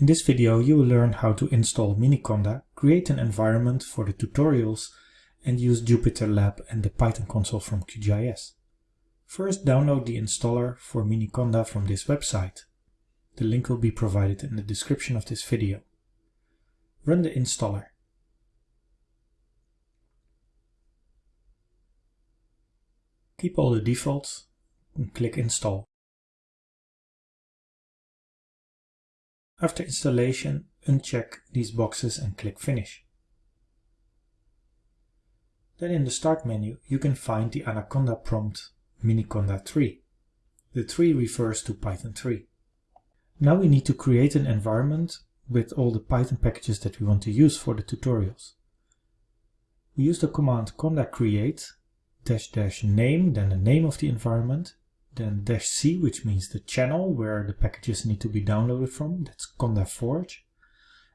In this video you will learn how to install Miniconda, create an environment for the tutorials and use JupyterLab and the Python console from QGIS. First download the installer for Miniconda from this website. The link will be provided in the description of this video. Run the installer. Keep all the defaults and click install. After installation, uncheck these boxes and click Finish. Then in the Start menu you can find the Anaconda prompt Miniconda 3. The 3 refers to Python 3. Now we need to create an environment with all the Python packages that we want to use for the tutorials. We use the command conda create dash dash name, then the name of the environment, then dash C, which means the channel where the packages need to be downloaded from, that's Conda Forge,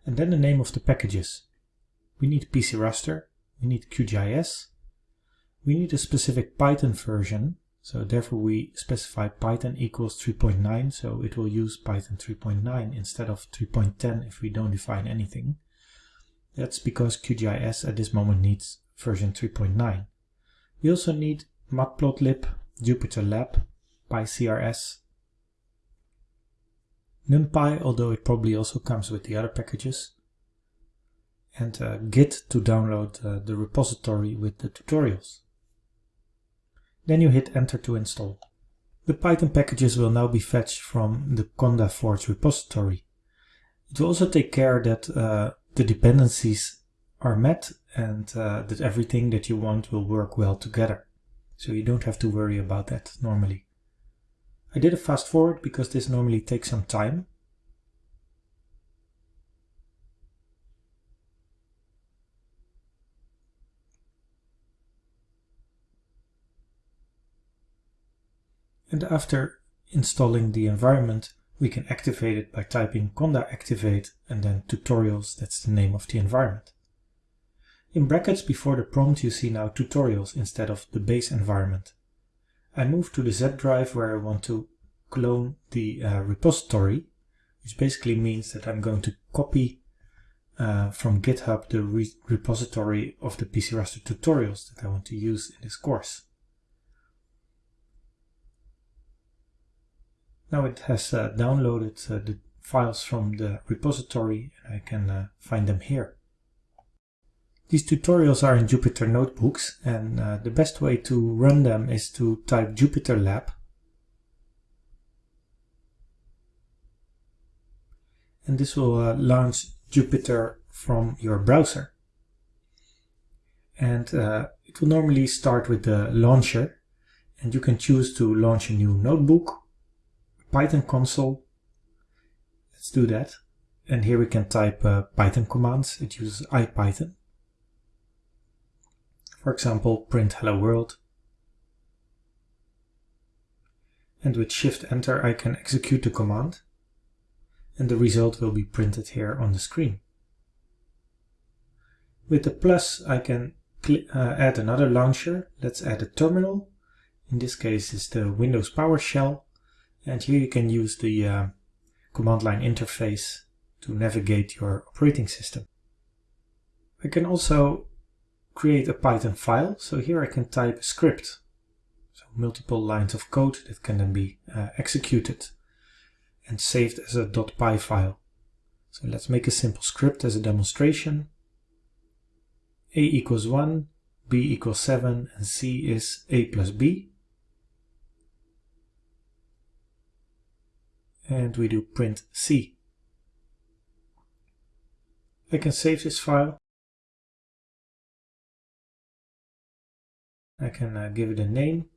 and then the name of the packages. We need PCRaster, we need QGIS, we need a specific Python version, so therefore we specify Python equals 3.9, so it will use Python 3.9 instead of 3.10 if we don't define anything. That's because QGIS at this moment needs version 3.9. We also need Matplotlib, JupyterLab, PyCRS, NumPy, although it probably also comes with the other packages, and uh, Git to download uh, the repository with the tutorials. Then you hit enter to install. The Python packages will now be fetched from the Conda Forge repository. It will also take care that uh, the dependencies are met and uh, that everything that you want will work well together. So you don't have to worry about that normally. I did a fast forward because this normally takes some time. And after installing the environment, we can activate it by typing conda activate and then tutorials, that's the name of the environment. In brackets before the prompt you see now tutorials instead of the base environment. I move to the Z drive where I want to clone the uh, repository, which basically means that I'm going to copy uh, from GitHub the re repository of the PCRaster tutorials that I want to use in this course. Now it has uh, downloaded uh, the files from the repository and I can uh, find them here. These tutorials are in Jupyter Notebooks and uh, the best way to run them is to type JupyterLab and this will uh, launch Jupyter from your browser. And uh, it will normally start with the launcher and you can choose to launch a new notebook, Python console. Let's do that. And here we can type uh, Python commands. It uses IPython. For example, print hello world. And with shift enter I can execute the command and the result will be printed here on the screen. With the plus I can uh, add another launcher. Let's add a terminal. In this case is the Windows PowerShell and here you can use the uh, command line interface to navigate your operating system. I can also create a Python file. So here I can type a script. So multiple lines of code that can then be uh, executed and saved as a .py file. So let's make a simple script as a demonstration. a equals 1, b equals 7, and c is a plus b. And we do print c. I can save this file. I can uh, give it a name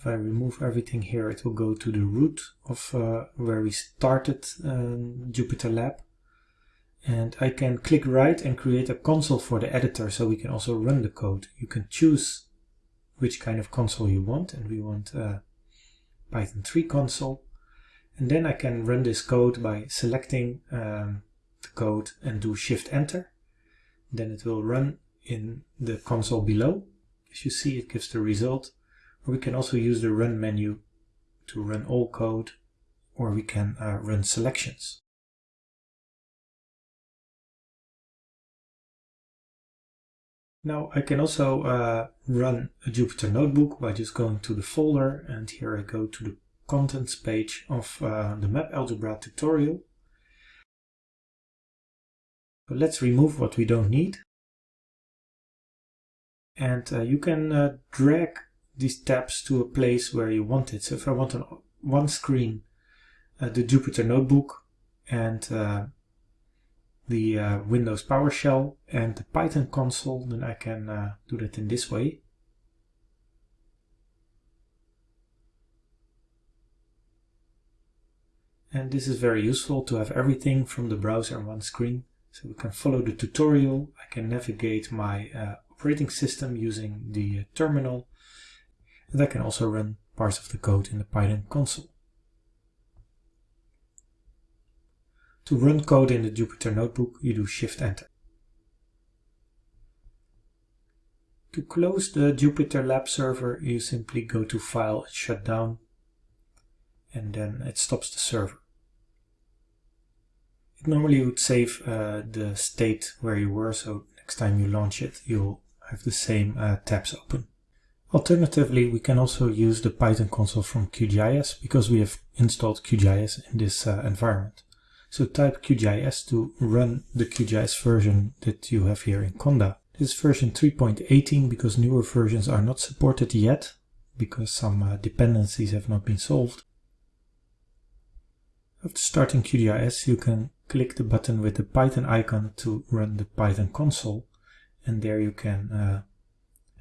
if I remove everything here, it will go to the root of uh, where we started um, JupyterLab. And I can click right and create a console for the editor so we can also run the code. You can choose which kind of console you want and we want a Python 3 console. And then I can run this code by selecting um, the code and do shift enter. Then it will run in the console below. As you see, it gives the result. Or we can also use the run menu to run all code, or we can uh, run selections. Now I can also uh, run a Jupyter Notebook by just going to the folder and here I go to the contents page of uh, the map algebra tutorial. Let's remove what we don't need. And uh, you can uh, drag these tabs to a place where you want it. So if I want on one screen uh, the Jupyter Notebook and uh, the uh, Windows PowerShell and the Python console, then I can uh, do that in this way. And this is very useful to have everything from the browser on one screen. So we can follow the tutorial. I can navigate my operating system using the uh, terminal. And I can also run parts of the code in the Python console. To run code in the Jupyter Notebook, you do Shift-Enter. To close the Jupyter Lab server, you simply go to File Shut Down, and then it stops the server. It normally would save uh, the state where you were, so next time you launch it, you'll have the same uh, tabs open. Alternatively, we can also use the Python console from QGIS because we have installed QGIS in this uh, environment. So type QGIS to run the QGIS version that you have here in Conda. This is version 3.18 because newer versions are not supported yet because some uh, dependencies have not been solved. After starting QGIS, you can click the button with the Python icon to run the Python console and there you can uh,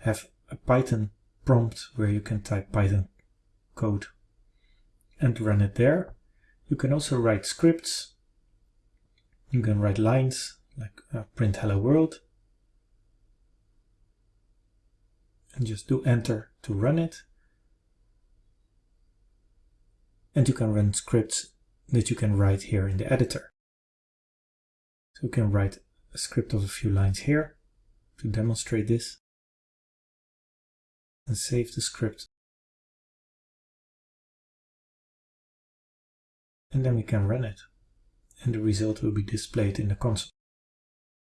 have a Python prompt where you can type Python code and run it there. You can also write scripts you can write lines like uh, print hello world and just do enter to run it. And you can run scripts that you can write here in the editor. So you can write a script of a few lines here to demonstrate this and save the script. And then we can run it and the result will be displayed in the console.